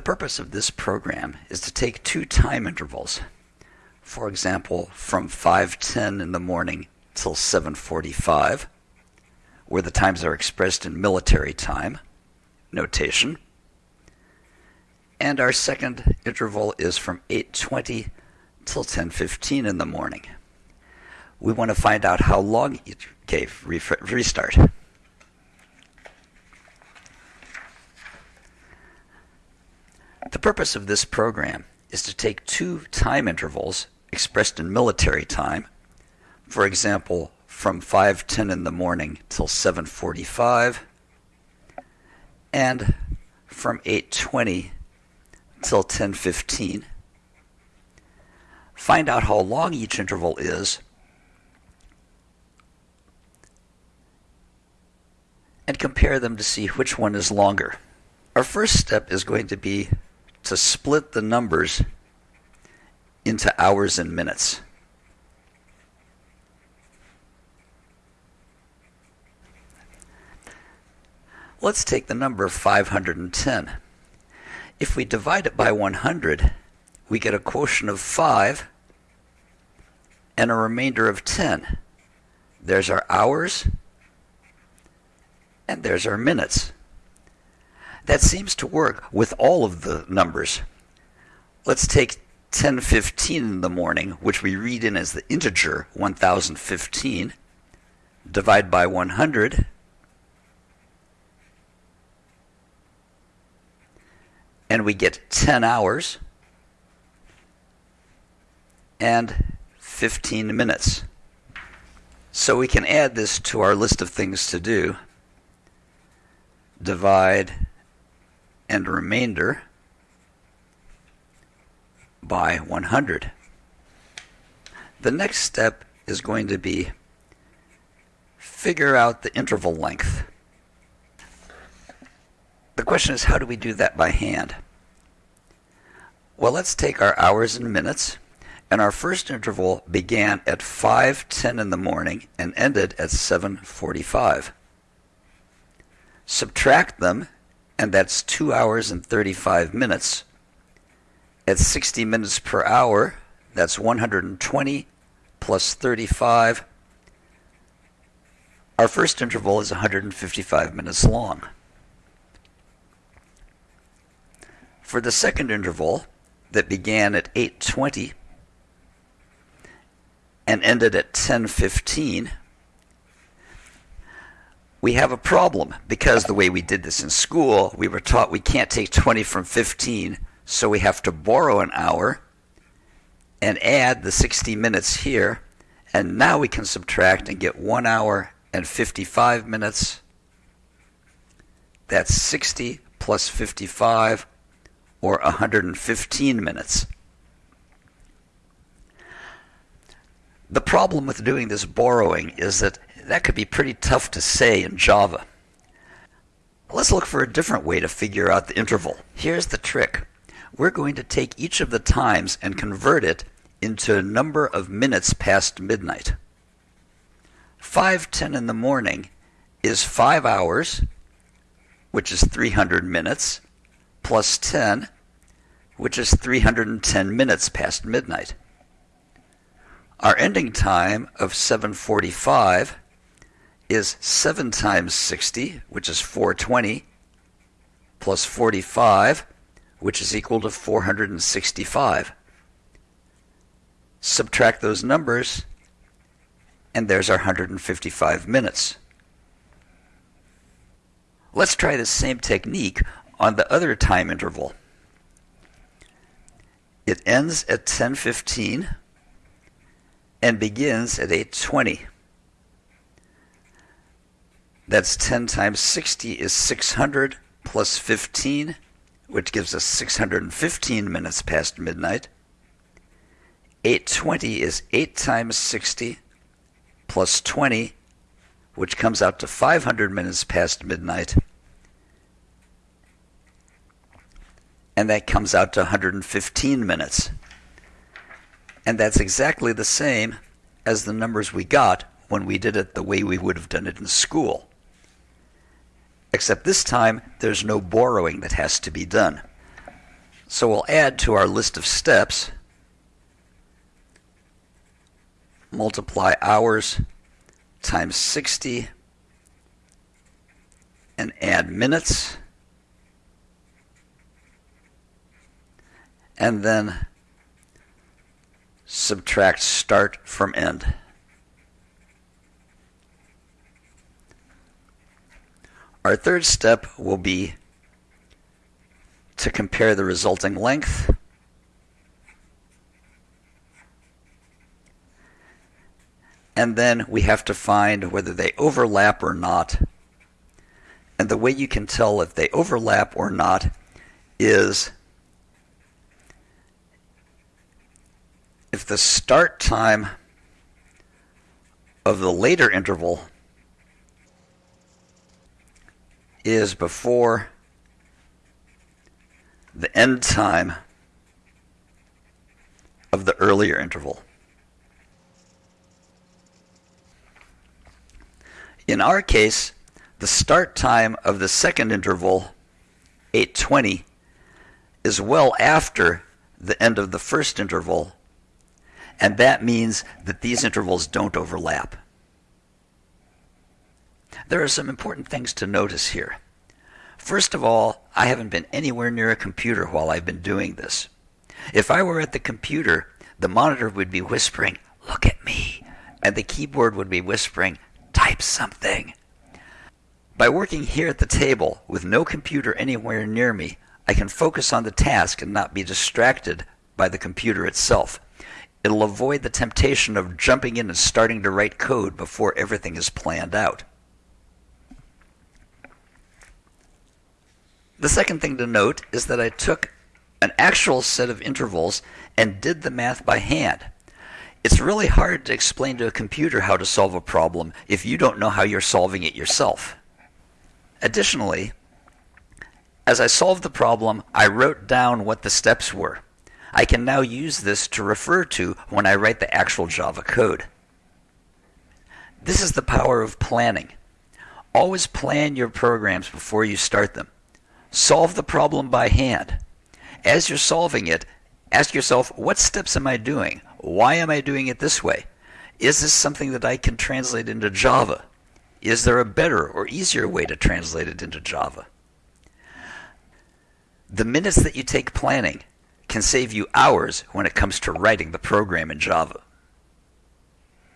The purpose of this program is to take two time intervals. For example, from 5:10 in the morning till 7:45, where the times are expressed in military time notation. And our second interval is from 8:20 till 10:15 in the morning. We want to find out how long each okay, restart. The purpose of this program is to take two time intervals expressed in military time, for example, from 5:10 in the morning till 7:45 and from 8:20 till 10:15. Find out how long each interval is and compare them to see which one is longer. Our first step is going to be to split the numbers into hours and minutes. Let's take the number 510. If we divide it by 100, we get a quotient of 5 and a remainder of 10. There's our hours, and there's our minutes. That seems to work with all of the numbers. Let's take 1015 in the morning, which we read in as the integer 1015, divide by 100, and we get 10 hours and 15 minutes. So we can add this to our list of things to do. Divide and remainder by 100. The next step is going to be figure out the interval length. The question is how do we do that by hand? Well, let's take our hours and minutes, and our first interval began at 5:10 in the morning and ended at 7:45. Subtract them and that's 2 hours and 35 minutes. At 60 minutes per hour, that's 120 plus 35. Our first interval is 155 minutes long. For the second interval, that began at 8:20 and ended at 10:15, we have a problem because the way we did this in school, we were taught we can't take 20 from 15, so we have to borrow an hour and add the 60 minutes here, and now we can subtract and get 1 hour and 55 minutes. That's 60 plus 55, or 115 minutes. The problem with doing this borrowing is that that could be pretty tough to say in Java. Let's look for a different way to figure out the interval. Here's the trick. We're going to take each of the times and convert it into a number of minutes past midnight. 5:10 in the morning is 5 hours, which is 300 minutes, plus 10, which is 310 minutes past midnight. Our ending time of 745 is 7 times 60, which is 420, plus 45, which is equal to 465. Subtract those numbers, and there's our 155 minutes. Let's try the same technique on the other time interval. It ends at 10:15 and begins at 8:20. That's 10 times 60 is 600 plus 15, which gives us 615 minutes past midnight. 820 is 8 times 60 plus 20, which comes out to 500 minutes past midnight. And that comes out to 115 minutes. And that's exactly the same as the numbers we got when we did it the way we would have done it in school. Except this time, there's no borrowing that has to be done. So we'll add to our list of steps, multiply hours times 60, and add minutes, and then subtract start from end. Our third step will be to compare the resulting length and then we have to find whether they overlap or not. And the way you can tell if they overlap or not is if the start time of the later interval is before the end time of the earlier interval. In our case, the start time of the second interval, 820, is well after the end of the first interval, and that means that these intervals don't overlap. There are some important things to notice here. First of all, I haven't been anywhere near a computer while I've been doing this. If I were at the computer, the monitor would be whispering, Look at me, and the keyboard would be whispering, Type something. By working here at the table with no computer anywhere near me, I can focus on the task and not be distracted by the computer itself. It'll avoid the temptation of jumping in and starting to write code before everything is planned out. The second thing to note is that I took an actual set of intervals and did the math by hand. It's really hard to explain to a computer how to solve a problem if you don't know how you're solving it yourself. Additionally, as I solved the problem, I wrote down what the steps were. I can now use this to refer to when I write the actual Java code. This is the power of planning. Always plan your programs before you start them. Solve the problem by hand. As you're solving it, ask yourself, what steps am I doing? Why am I doing it this way? Is this something that I can translate into Java? Is there a better or easier way to translate it into Java? The minutes that you take planning can save you hours when it comes to writing the program in Java.